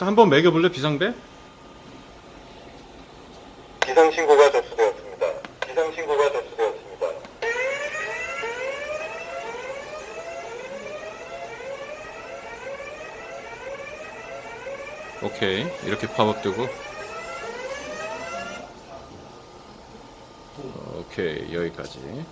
한번 매겨볼래 비상배? 비상신고가 접수되었습니다. 비상신고가 접수되었습니다. 오케이 이렇게 팝업되고 오케이 여기까지